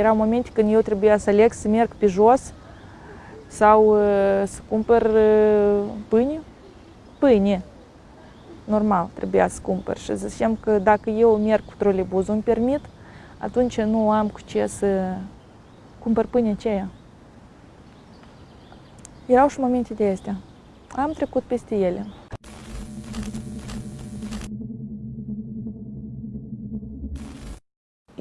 Erau momente când eu trebuia să aleg să merg pe jos sau uh, să cumpăr uh, pâine. Pâine. Normal, trebuia să cumpăr. Și zicem că dacă eu merg cu trolebuzul, îmi permit, atunci nu am cu ce să cumpăr pâine aceea. Erau și momente de astea. Am trecut peste ele.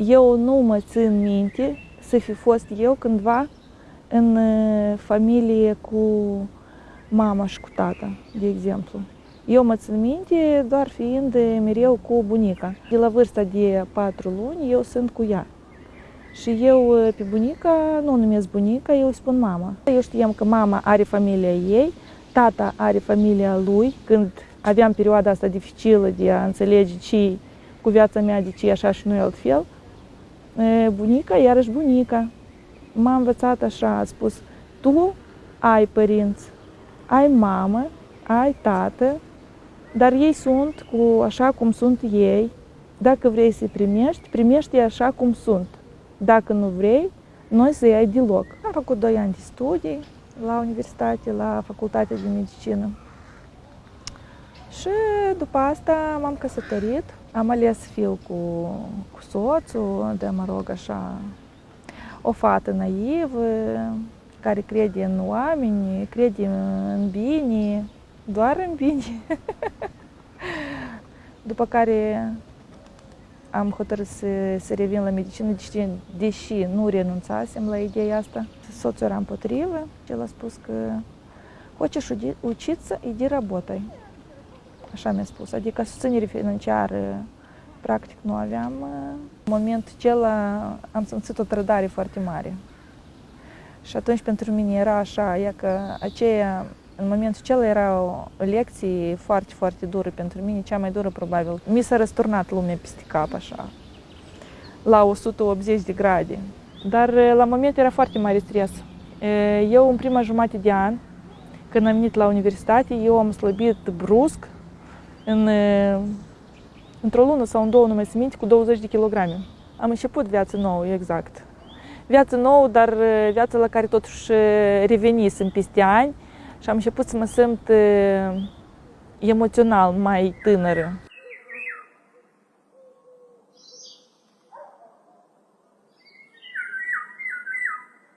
Eu nu mă țin minte să fi fost eu cândva în uh, familie cu mama și cu tata, de exemplu. Eu mă țin minte doar fiind mereu cu bunica. De la vârsta de patru luni eu sunt cu ea. Și eu uh, pe bunica nu o numesc bunica, eu îi spun mama. Eu știam că mama are familia ei, tata are familia lui, când aveam perioada asta dificilă de a înțelege ce cu viața mea, de ce e așa și nu e altfel. Bunica, iarăși bunica. M-a învățat așa, a spus, tu ai părinți, ai mamă, ai tată, dar ei sunt cu așa cum sunt ei. Dacă vrei să-i primești, primești așa cum sunt. Dacă nu vrei, noi să ai deloc. Am făcut 2 ani de studii la universitate, la facultatea de medicină. Și după asta m-am căsătorit. Am ales să fiu cu, cu soțul, de mă rog așa, o fată naivă, care crede în oameni, crede în bine, doar în bine. După care am hotărât să, să revin la medicină, deși, deși nu renunțasem la ideea asta. Soțul era împotrivă și el a spus că хочешь учиться, иди работай. Așa mi-a spus. Adică susținere financiară practic nu aveam. În momentul acela am simțit o trădare foarte mare. Și atunci pentru mine era așa, e că aceea, în momentul acela era o lecție foarte, foarte dură pentru mine, cea mai dură probabil. Mi s-a răsturnat lumea peste cap așa, la 180 de grade. Dar la moment era foarte mare stres. Eu în prima jumătate de an, când am venit la universitate, eu am slăbit brusc în, într-o lună sau în două, nu mai minte, cu 20 de kilograme. Am început viață nouă, exact. Viață nouă, dar viața la care totuși revenisem peste ani și am început să mă simt emoțional mai tânără.